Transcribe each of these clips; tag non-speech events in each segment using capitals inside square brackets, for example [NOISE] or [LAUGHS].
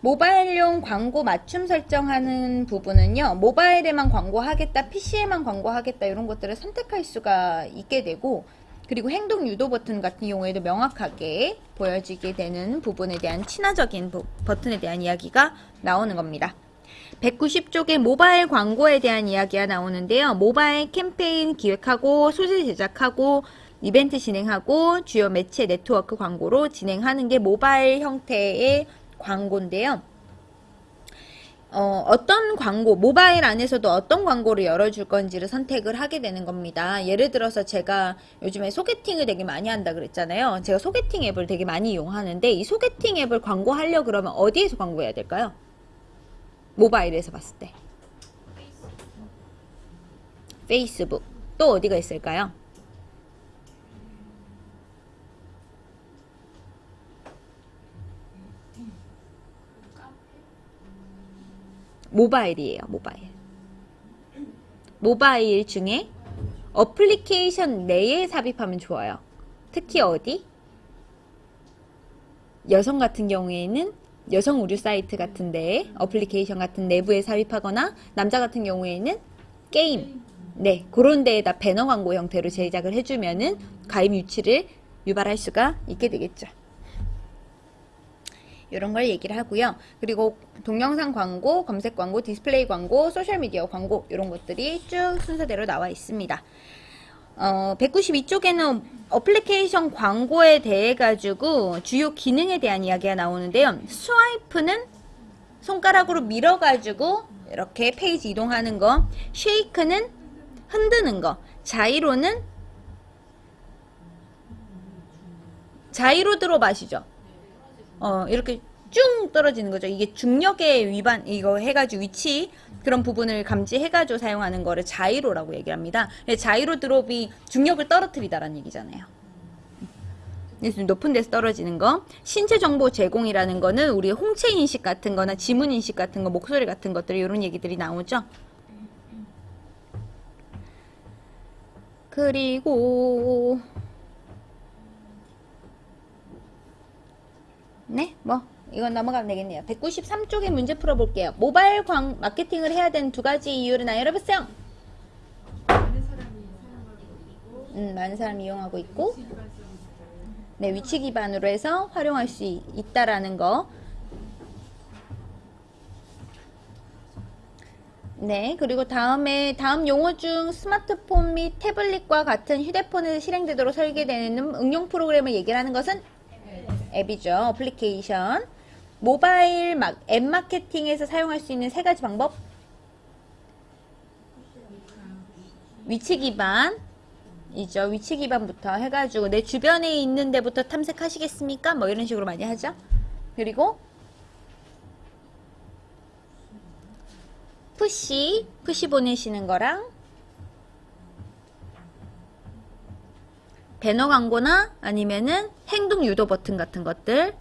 모바일용 광고 맞춤 설정하는 부분은요. 모바일에만 광고하겠다, PC에만 광고하겠다 이런 것들을 선택할 수가 있게 되고 그리고 행동 유도 버튼 같은 경우에도 명확하게 보여지게 되는 부분에 대한 친화적인 버튼에 대한 이야기가 나오는 겁니다. 190쪽에 모바일 광고에 대한 이야기가 나오는데요. 모바일 캠페인 기획하고 소재 제작하고 이벤트 진행하고 주요 매체 네트워크 광고로 진행하는 게 모바일 형태의 광고인데요. 어, 어떤 광고, 모바일 안에서도 어떤 광고를 열어줄 건지를 선택을 하게 되는 겁니다. 예를 들어서 제가 요즘에 소개팅을 되게 많이 한다 그랬잖아요. 제가 소개팅 앱을 되게 많이 이용하는데 이 소개팅 앱을 광고하려 그러면 어디에서 광고해야 될까요? 모바일에서 봤을 때. 페이스북. 또 어디가 있을까요? 모바일이에요. 모바일. 모바일 중에 어플리케이션 내에 삽입하면 좋아요. 특히 어디? 여성 같은 경우에는 여성 의류 사이트 같은데 어플리케이션 같은 내부에 삽입하거나 남자 같은 경우에는 게임 네 그런 데에다 배너 광고 형태로 제작을 해주면은 가입 유치를 유발할 수가 있게 되겠죠. 이런 걸 얘기를 하고요. 그리고 동영상 광고, 검색 광고, 디스플레이 광고, 소셜미디어 광고 이런 것들이 쭉 순서대로 나와 있습니다. 어, 192쪽에는 어플리케이션 광고에 대해 가지고 주요 기능에 대한 이야기가 나오는데요. swipe는 손가락으로 밀어가지고 이렇게 페이지 이동하는 거, shake는 흔드는 거, gyro는 자이로 들어 마시죠. 어, 이렇게 쭉 떨어지는 거죠. 이게 중력의 위반, 이거 해가지고 위치, 그런 부분을 감지해가지고 사용하는 거를 자이로라고 얘기를 합니다. 자이로 드롭이 중력을 떨어뜨리다라는 얘기잖아요. 높은 데서 떨어지는 거. 신체 정보 제공이라는 거는 우리 홍채 인식 같은 거나 지문 인식 같은 거, 목소리 같은 것들, 이런 얘기들이 나오죠. 그리고, 네, 뭐, 이건 넘어가면 되겠네요. 193쪽에 문제 풀어볼게요. 모바일 광 마케팅을 해야 되는 두 가지 이유를 알아보세요. 음, 많은 사람이 이용하고 있고 네, 위치 기반으로 해서 활용할 수 있다라는 거. 네, 그리고 다음에 다음 용어 중 스마트폰 및 태블릿과 같은 휴대폰에서 실행되도록 설계되는 응용 프로그램을 얘기를 하는 것은 앱이죠. 어플리케이션. 모바일 막, 앱 마케팅에서 사용할 수 있는 세 가지 방법. 위치 기반. 이죠. 위치 기반부터 해가지고 내 주변에 있는 데부터 탐색하시겠습니까? 뭐 이런 식으로 많이 하죠. 그리고 푸시, 푸시 보내시는 거랑 배너 광고나 아니면은 행동 유도 버튼 같은 것들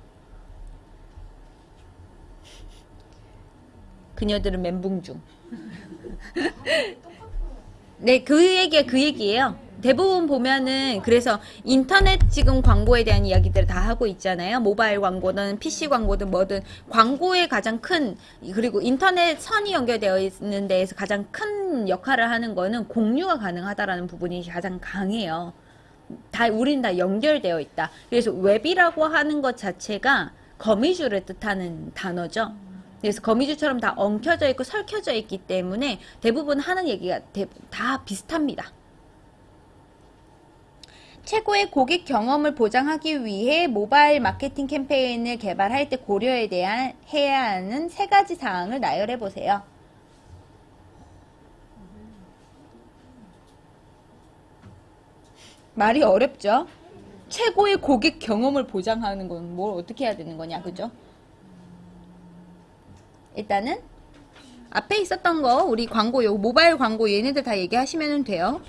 그녀들은 멘붕 중. [LAUGHS] 네, 그 얘기가 그 얘기예요. 대부분 보면은 그래서 인터넷 지금 광고에 대한 이야기들을 다 하고 있잖아요. 모바일 광고든 PC 광고든 뭐든 광고의 가장 큰 그리고 인터넷 선이 연결되어 있는 데에서 가장 큰 역할을 하는 거는 공유가 가능하다라는 부분이 가장 강해요. 다 우린 다 연결되어 있다. 그래서 웹이라고 하는 것 자체가 거미줄을 뜻하는 단어죠. 그래서 거미줄처럼 다 엉켜져 있고 설켜져 있기 때문에 대부분 하는 얘기가 다 비슷합니다. 최고의 고객 경험을 보장하기 위해 모바일 마케팅 캠페인을 개발할 때 고려에 대한 해야 하는 세 가지 사항을 나열해 보세요. 말이 어렵죠? 최고의 고객 경험을 보장하는 건 뭘 어떻게 해야 되는 거냐, 그죠? 일단은 앞에 있었던 거 우리 광고 요 모바일 광고 얘네들 다 얘기하시면 돼요.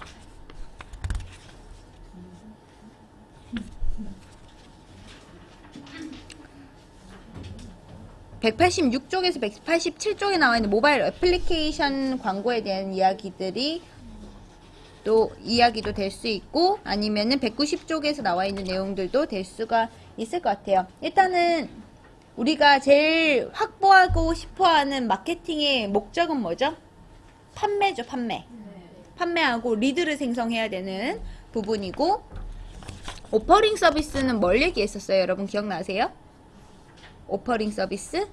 (186쪽에서) (187쪽에) 나와 있는 모바일 애플리케이션 광고에 대한 이야기들이 또 이야기도 될 수 있고 아니면은 190쪽에서 나와 있는 내용들도 될 수가 있을 것 같아요. 일단은 우리가 제일 확보하고 싶어하는 마케팅의 목적은 뭐죠? 판매죠, 판매. 판매하고 리드를 생성해야 되는 부분이고 오퍼링 서비스는 뭘 얘기했었어요? 여러분 기억나세요? 오퍼링 서비스?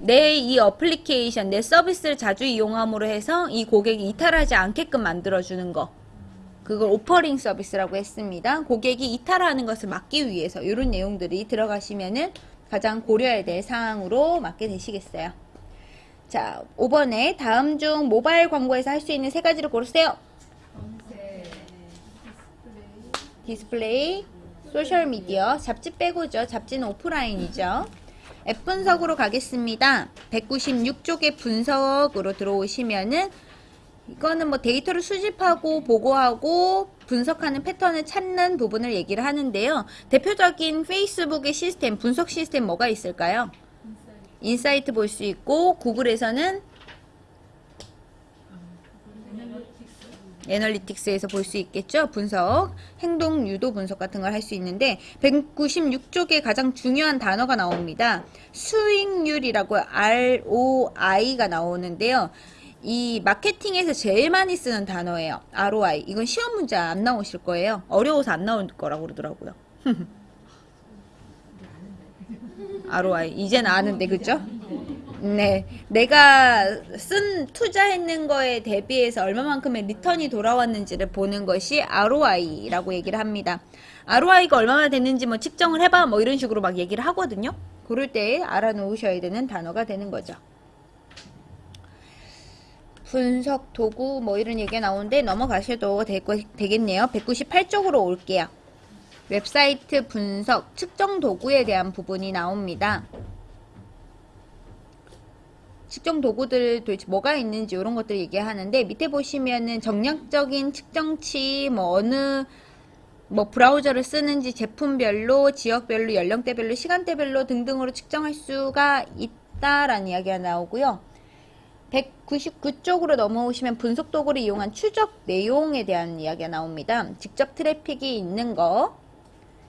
내 이 어플리케이션, 내 서비스를 자주 이용함으로 해서 이 고객이 이탈하지 않게끔 만들어주는 거. 그걸 offering 서비스라고 했습니다. 고객이 이탈하는 것을 막기 위해서 이런 내용들이 들어가시면은 가장 고려해야 될 사항으로 맞게 되시겠어요. 자, 5번에 다음 중 모바일 광고에서 할 수 있는 세 가지를 고르세요. 디스플레이, 소셜 미디어, 잡지 빼고죠. 잡지는 오프라인이죠. 앱 분석으로 가겠습니다. 196쪽의 분석으로 들어오시면은 이거는 뭐 데이터를 수집하고 보고하고 분석하는 패턴을 찾는 부분을 얘기를 하는데요. 대표적인 페이스북의 시스템, 분석 시스템 뭐가 있을까요? insight 볼 수 있고 구글에서는 analytics에서 볼 수 있겠죠. 분석, 행동 유도 분석 같은 걸 할 수 있는데 196쪽에 가장 중요한 단어가 나옵니다. 수익률이라고 ROI가 나오는데요. 이 마케팅에서 제일 많이 쓰는 단어예요. ROI. 이건 시험 문제 안 나오실 거예요. 어려워서 안 나올 거라고 그러더라고요. [LAUGHS] [LAUGHS] ROI. 이젠 아는데, 그죠? 네. 내가 쓴, 투자했는 거에 대비해서 얼마만큼의 리턴이 돌아왔는지를 보는 것이 ROI라고 얘기를 합니다. ROI가 얼마나 됐는지 뭐 측정을 해봐 뭐 이런 식으로 막 얘기를 하거든요. 그럴 때 알아놓으셔야 되는 단어가 되는 거죠. 분석 도구 뭐 이런 얘기가 나오는데 넘어가셔도 되겠네요. 198쪽으로 올게요. 웹사이트 분석 측정 도구에 대한 부분이 나옵니다. 측정 도구들 도대체 뭐가 있는지 이런 것들 얘기하는데 밑에 보시면은 정량적인 측정치 뭐 어느 뭐 브라우저를 쓰는지 제품별로 지역별로 연령대별로 시간대별로 등등으로 측정할 수가 있다라는 이야기가 나오고요. 199쪽으로 넘어오시면 분석 도구를 이용한 추적 내용에 대한 이야기가 나옵니다. 직접 트래픽이 있는 거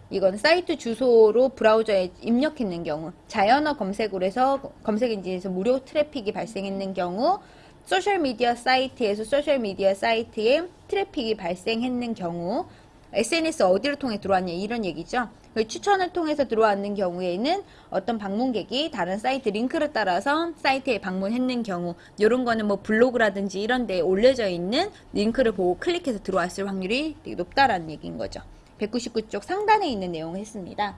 이건 사이트 주소로 브라우저에 입력했는 경우 자연어 검색으로 해서 검색 엔진에서 무료 트래픽이 발생했는 경우 소셜미디어 사이트에서 소셜미디어 사이트에 트래픽이 발생했는 경우 SNS 어디를 통해 들어왔냐 이런 얘기죠. 그 추천을 통해서 들어왔는 경우에는 어떤 방문객이 다른 사이트 링크를 따라서 사이트에 방문했는 경우 이런 거는 뭐 블로그라든지 이런 데 올려져 있는 링크를 보고 클릭해서 들어왔을 확률이 되게 높다라는 얘기인 거죠. 199쪽 상단에 있는 내용을 했습니다.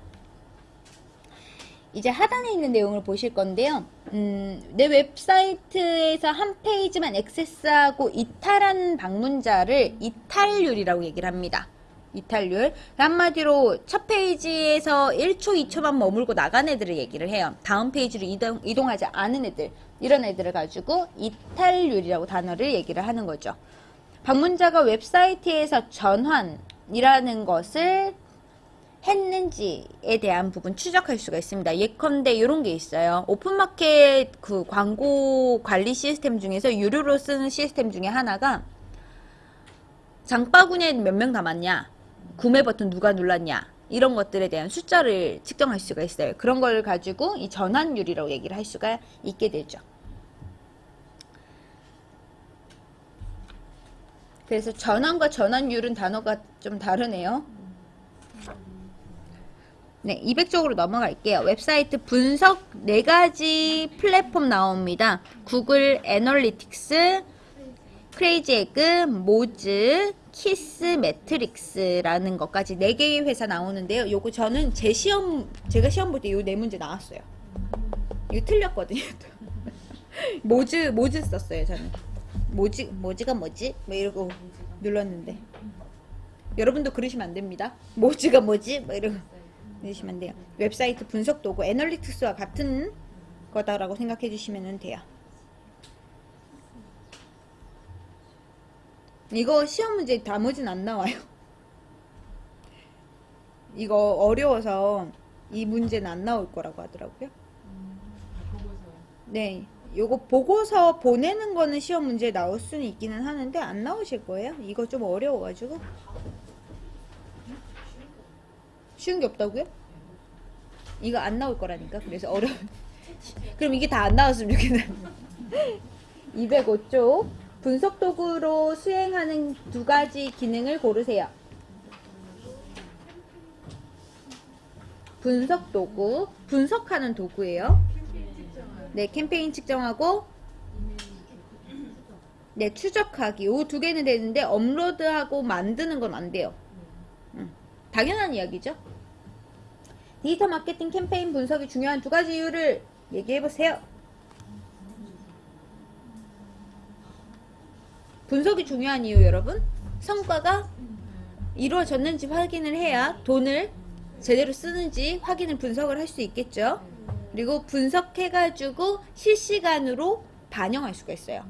이제 하단에 있는 내용을 보실 건데요. 음, 내 웹사이트에서 한 페이지만 액세스하고 이탈한 방문자를 이탈률이라고 얘기를 합니다. 이탈률. 한마디로 첫 페이지에서 1초, 2초만 머물고 나간 애들을 얘기를 해요. 다음 페이지로 이동, 이동하지 않은 애들. 이런 애들을 가지고 이탈률이라고 단어를 얘기를 하는 거죠. 방문자가 웹사이트에서 전환 이라는 것을 했는지에 대한 부분 추적할 수가 있습니다. 예컨대 이런 게 있어요. 오픈마켓 그 광고 관리 시스템 중에서 유료로 쓰는 시스템 중에 하나가 장바구니에 몇 명 담았냐 구매 버튼 누가 눌렀냐 이런 것들에 대한 숫자를 측정할 수가 있어요. 그런 걸 가지고 이 전환율이라고 얘기를 할 수가 있게 되죠. 그래서 전환과 전환율은 단어가 좀 다르네요. 네, 200쪽으로 넘어갈게요. 웹사이트 분석 4가지 플랫폼 나옵니다. 구글 애널리틱스, Crazy Egg, Moz, Kissmetrics라는 것까지 4개의 회사 나오는데요. 요거 저는 제 시험, 제가 시험 볼 때 요 네 문제 나왔어요. 이거 틀렸거든요. [LAUGHS] Moz, Moz 썼어요, 저는. 모지, 모지가 뭐지? 뭐 이러고 눌렀는데. 여러분도 그러시면 안 됩니다. 모지가 뭐지? 뭐 이러고 안 돼요. 웹사이트 분석 도구 analytics와 같은 거다라고 생각해 주시면 돼요. 이거 시험 문제 나머지는 안 나와요. [LAUGHS] 이거 어려워서 이 문제는 안 나올 거라고 하더라고요. 네. 요거 보고서 보내는 거는 시험 문제에 나올 수는 있기는 하는데 안 나오실 거예요. 이거 좀 어려워가지고. 쉬운 게 없다고요? 이거 안 나올 거라니까. 그래서 어려. [LAUGHS] 그럼 이게 다 안 나왔으면 좋겠네. [LAUGHS] 205쪽 분석 도구로 수행하는 두 가지 기능을 고르세요. 분석 도구, 분석하는 도구예요. 네, 캠페인 측정하고 네, 추적하기. 요 두 개는 되는데 업로드하고 만드는 건 안 돼요. 음, 당연한 이야기죠. 디지털 마케팅 캠페인 분석이 중요한 두 가지 이유를 얘기해 보세요. 분석이 중요한 이유 여러분. 성과가 이루어졌는지 확인을 해야 돈을 제대로 쓰는지 확인을 분석을 할 수 있겠죠. 그리고 분석해가지고 실시간으로 반영할 수가 있어요.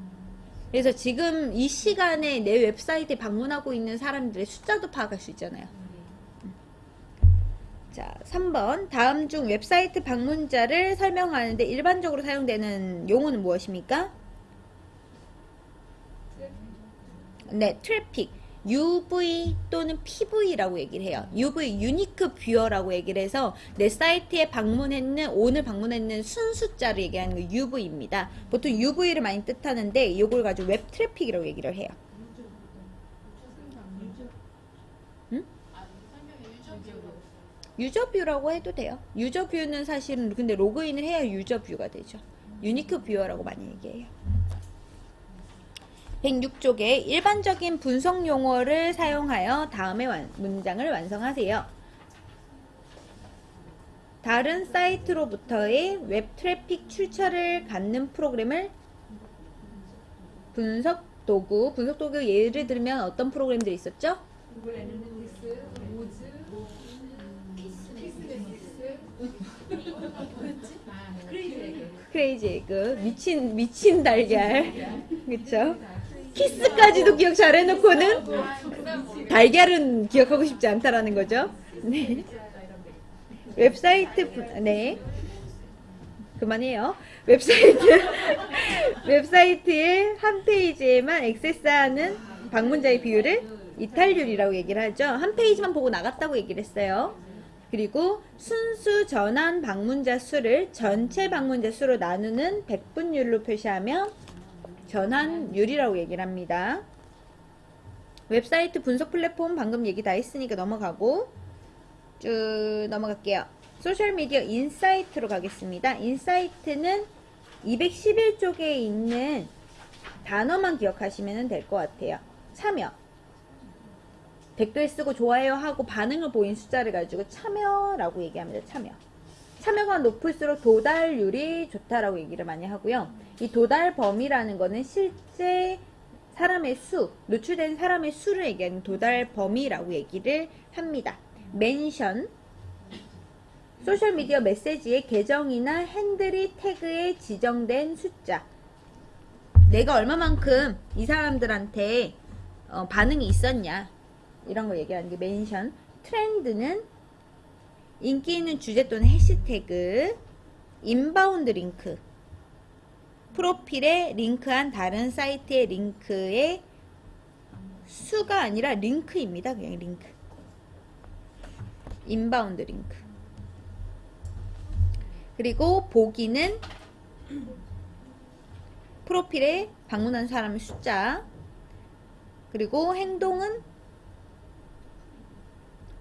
그래서 지금 이 시간에 내 웹사이트에 방문하고 있는 사람들의 숫자도 파악할 수 있잖아요. 자, 3번. 다음 중 웹사이트 방문자를 설명하는데 일반적으로 사용되는 용어는 무엇입니까? 네, 트래픽. UV 또는 PV라고 얘기를 해요. UV, unique viewer라고 얘기를 해서 내 사이트에 방문했는, 오늘 방문했는 순숫자를 얘기하는 거 UV입니다. 보통 UV를 많이 뜻하는데 이걸 가지고 웹 트래픽이라고 얘기를 해요. user view라고 해도 돼요. user view는 사실은 근데 로그인을 해야 user view가 되죠. unique viewer라고 많이 얘기해요. 106쪽에 일반적인 분석 용어를 사용하여 다음의 완- 문장을 완성하세요. 다른 사이트로부터의 웹 트래픽 출처를 갖는 프로그램을 분석 도구, 분석 도구 예를 들면 어떤 프로그램들이 있었죠? Google Analytics, Moz, Egg. Crazy Egg, 미친 미친 달걀, 그쵸? Kiss까지도 기억 잘 해놓고는 달걀은 기억하고 싶지 않다라는 거죠. 네. 웹사이트 분- 네 그만해요. 웹사이트 [LAUGHS] 웹사이트의 한 페이지에만 액세스하는 방문자의 비율을 이탈률이라고 얘기를 하죠. 한 페이지만 보고 나갔다고 얘기를 했어요. 그리고 순수 전환 방문자 수를 전체 방문자 수로 나누는 백분율로 표시하면 전환율이라고 얘기를 합니다. 웹사이트 분석 플랫폼 방금 얘기 다 했으니까 넘어가고 쭉 넘어갈게요. 소셜미디어 insight로 가겠습니다. insight는 211쪽에 있는 단어만 기억하시면 될 것 같아요. 참여. 댓글 쓰고 좋아요 하고 반응을 보인 숫자를 가지고 참여라고 얘기합니다. 참여. 참여가 높을수록 도달률이 좋다라고 얘기를 많이 하고요. 이 도달 범위라는 거는 실제 사람의 수, 노출된 사람의 수를 얘기하는 도달 범위라고 얘기를 합니다. 멘션, 소셜미디어 메시지의 계정이나 핸들이 태그에 지정된 숫자. 내가 얼마만큼 이 사람들한테 어, 반응이 있었냐. 이런 걸 얘기하는 게 mention. 트렌드는 인기 있는 주제 또는 해시태그, inbound link, 프로필에 링크한 다른 사이트의 링크의 수가 아니라 링크입니다. 그냥 링크. inbound link. 그리고 보기는 프로필에 방문한 사람의 숫자. 그리고 행동은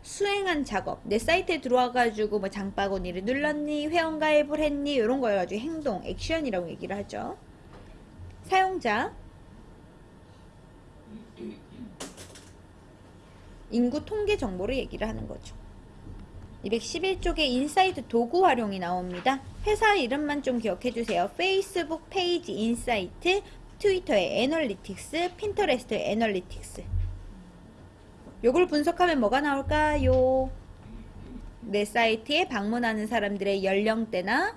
수행한 작업. 내 사이트에 들어와가지고 뭐 장바구니를 눌렀니, 회원가입을 했니, 이런 걸 가지고 행동, 액션이라고 얘기를 하죠. 사용자. 인구 통계 정보를 얘기를 하는 거죠. 211쪽에 insight 도구 활용이 나옵니다. 회사 이름만 좀 기억해 주세요. 페이스북 페이지 insight, 트위터의 analytics, 핀터레스트의 analytics. 요걸 분석하면 뭐가 나올까요? 내 사이트에 방문하는 사람들의 연령대나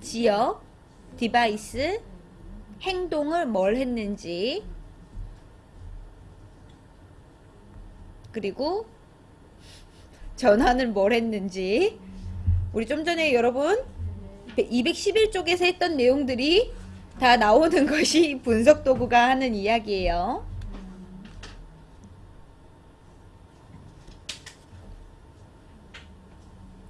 지역, 디바이스, 행동을 뭘 했는지 그리고 전환을 뭘 했는지 우리 좀 전에 여러분 211쪽에서 했던 내용들이 다 나오는 것이 분석 도구가 하는 이야기예요.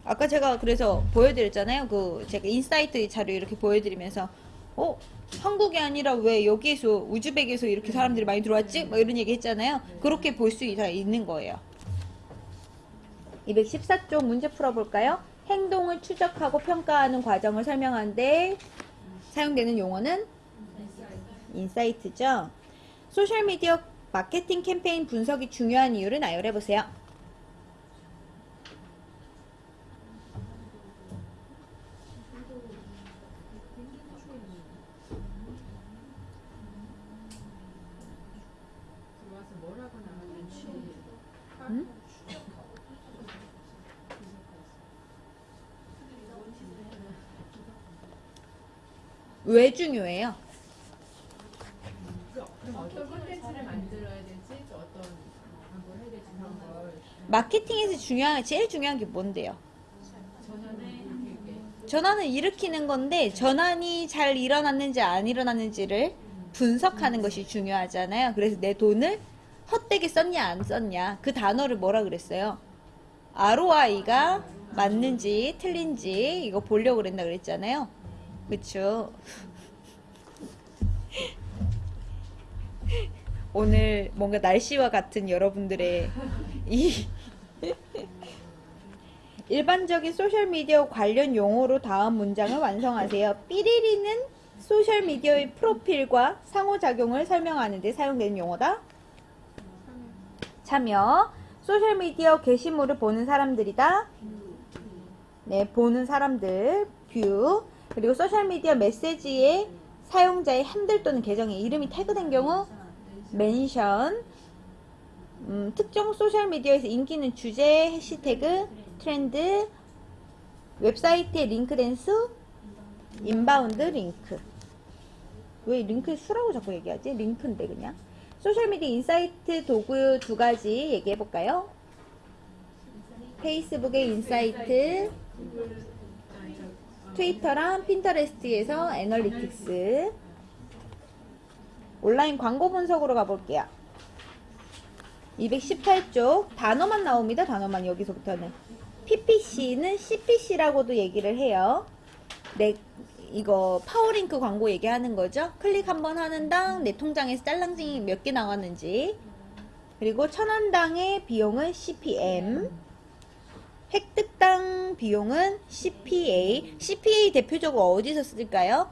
아까 제가 그래서 보여드렸잖아요. 그 제가 insight 자료 이렇게 보여드리면서 어 한국이 아니라 왜 여기에서 우즈벡에서 이렇게 사람들이 많이 들어왔지? 뭐 이런 얘기 했잖아요. 그렇게 볼 수 있는 거예요. 214쪽 문제 풀어볼까요? 행동을 추적하고 평가하는 과정을 설명하는데 사용되는 용어는 인사이트죠. 소셜미디어 마케팅 캠페인 분석이 중요한 이유를 나열해보세요. 왜 중요해요? 어떤 콘텐츠를 만들어야 될지 또 어떤 광고를 해야 될지 그런 걸 마케팅에서 중요한 제일 중요한 게 뭔데요? 전환을 일으키는 건데 전환이 잘 일어났는지 안 일어났는지를 분석하는 것이 중요하잖아요. 그래서 내 돈을 헛되게 썼냐 안 썼냐 그 단어를 뭐라 그랬어요? ROI가 맞는지 틀린지 이거 보려고 그랬나 그랬잖아요. 그쵸? 오늘 뭔가 날씨와 같은 여러분들의 이 일반적인 소셜미디어 관련 용어로 다음 문장을 완성하세요. 삐리리는 소셜미디어의 프로필과 상호작용을 설명하는 데 사용되는 용어다. 참여. 소셜미디어 게시물을 보는 사람들이다. 네, 보는 사람들. view. 그리고 소셜미디어 메시지에 사용자의 핸들 또는 계정의 이름이 태그된 경우 mention. 음, 특정 소셜미디어에서 인기 있는 주제, 해시태그, 트렌드, 웹사이트에 링크된 수, inbound link. 왜 링크 수라고 자꾸 얘기하지? 링크인데 그냥. 소셜미디어 insight 도구 두 가지 얘기해 볼까요? 페이스북의 insight, 트위터랑 핀터레스트에서 analytics. 온라인 광고 분석으로 가볼게요. 218쪽 단어만 나옵니다. 단어만 여기서부터는 PPC는 CPC라고도 얘기를 해요. 내 이거 파워링크 광고 얘기하는 거죠. 클릭 한 번 하는 당 내 통장에서 딸랑징이 몇 개 나왔는지 그리고 천원당의 비용은 CPM 획득당 비용은 CPA CPA 대표적으로 어디서 쓸까요?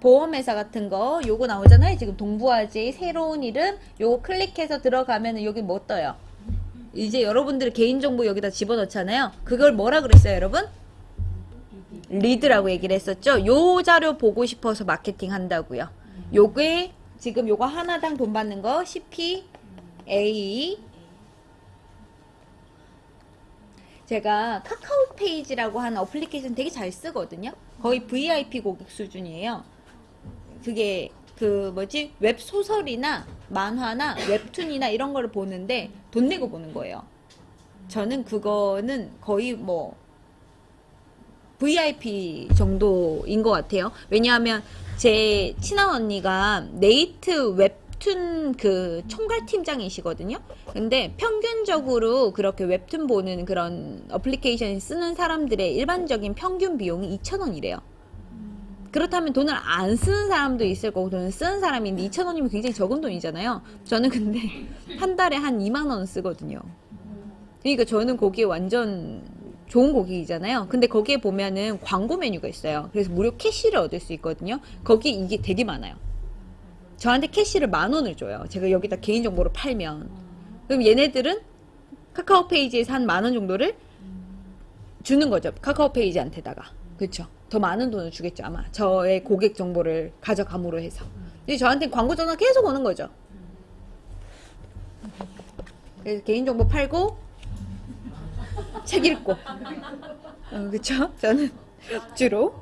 보험회사 같은 거 요거 나오잖아요. 지금 동부화재의 새로운 이름 요거 클릭해서 들어가면은 여기 뭐 떠요? 이제 여러분들 개인정보 여기다 집어넣잖아요. 그걸 뭐라 그랬어요 여러분? lead라고 얘기를 했었죠? 요 자료 보고 싶어서 마케팅 한다고요. 요게 지금 요거 하나당 돈 받는 거 CPA 제가 카카오 페이지라고 하는 어플리케이션 되게 잘 쓰거든요 거의 VIP 고객 수준이에요 그게 그 뭐지 웹 소설이나 만화나 웹툰이나 이런 거를 보는데 돈 내고 보는 거예요. 저는 그거는 거의 뭐 VIP 정도인 것 같아요. 왜냐하면 제 친한 언니가 네이트 웹 툰 그 총괄 팀장이시거든요. 근데 평균적으로 그렇게 웹툰 보는 그런 어플리케이션 쓰는 사람들의 일반적인 평균 비용이 2,000원이래요. 그렇다면 돈을 안 쓰는 사람도 있을 거고 돈을 쓰는 사람인데 2,000원이면 굉장히 적은 돈이잖아요. 저는 근데 [LAUGHS] 한 달에 한 2만 원 쓰거든요. 그러니까 저는 거기에 완전 좋은 고객이잖아요. 근데 거기에 보면은 광고 메뉴가 있어요. 그래서 무료 캐시를 얻을 수 있거든요. 거기 이게 되게 많아요. 저한테 캐시를 만 원을 줘요. 제가 여기다 개인정보를 팔면. 그럼 얘네들은 카카오 페이지에서 한 만 원 정도를 주는 거죠. 카카오 페이지한테다가. 그렇죠. 더 많은 돈을 주겠죠 아마 저의 고객 정보를 가져감으로 해서 근데 저한테 광고 전화 계속 오는 거죠 그래서 개인정보 팔고 책 읽고 어, 그쵸 저는 주로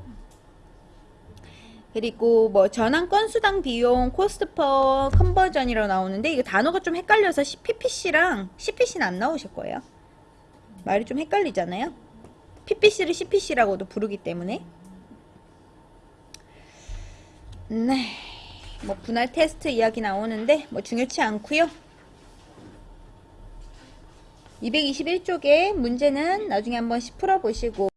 그리고 뭐 전환 건수당 비용 cost per conversion이라고 나오는데 이거 단어가 좀 헷갈려서 PPC랑 CPC는 안 나오실 거예요. 말이 좀 헷갈리잖아요. PPC를 CPC라고도 부르기 때문에. 네, 뭐 분할 테스트 이야기 나오는데 뭐 중요치 않고요. 221쪽에 문제는 나중에 한번 풀어보시고